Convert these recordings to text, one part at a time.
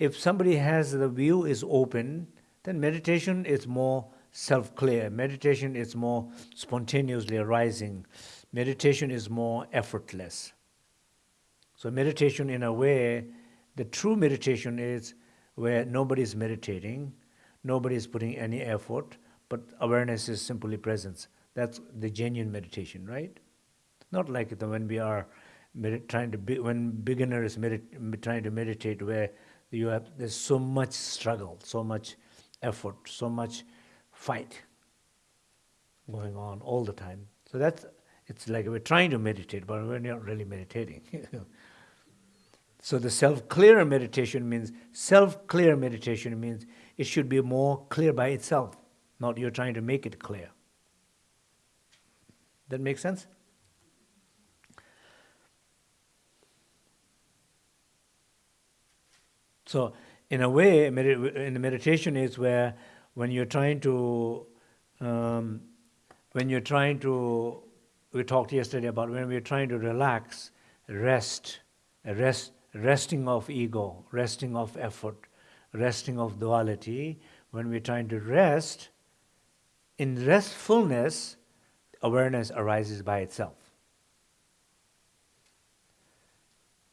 if somebody has the view is open, then meditation is more self-clear. Meditation is more spontaneously arising. Meditation is more effortless. So meditation in a way, the true meditation is where nobody is meditating, nobody is putting any effort, but awareness is simply presence. That's the genuine meditation, right? Not like when we are trying to be, when beginners medit- trying to meditate, where you have there's so much struggle, so much effort, so much fight going on all the time. So that's it's like we're trying to meditate, but we're not really meditating. so the self-clear meditation means self-clear meditation means it should be more clear by itself, not you're trying to make it clear. That makes sense? So, in a way, in the meditation is where when you're trying to, um, when you're trying to, we talked yesterday about when we're trying to relax, rest, rest, resting of ego, resting of effort, resting of duality. When we're trying to rest, in restfulness, awareness arises by itself.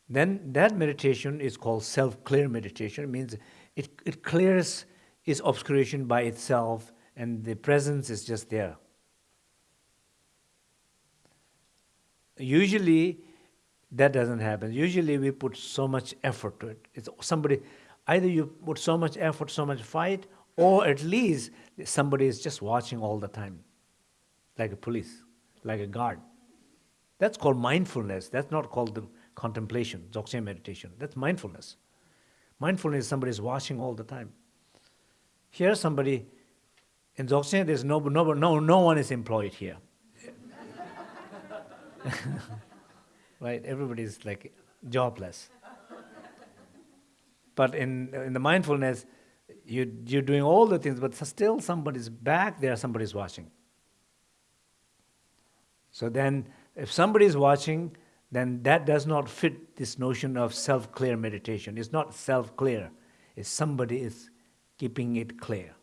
Then that meditation is called self-clear meditation. It means it, it clears its obscuration by itself and the presence is just there. Usually that doesn't happen. Usually we put so much effort to it. It's somebody, either you put so much effort, so much fight, or at least somebody is just watching all the time, like a police, like a guard. That's called mindfulness. That's not called the contemplation, Dzogchen meditation. That's mindfulness. Mindfulness is somebody is watching all the time. Here somebody, in Dzogchen there's no, no, no, no one is employed here. right, everybody is like jobless. But in, in the mindfulness, you, you're doing all the things, but still somebody's back there, somebody's watching. So then, if somebody's watching, then that does not fit this notion of self-clear meditation. It's not self-clear. It's somebody is keeping it clear.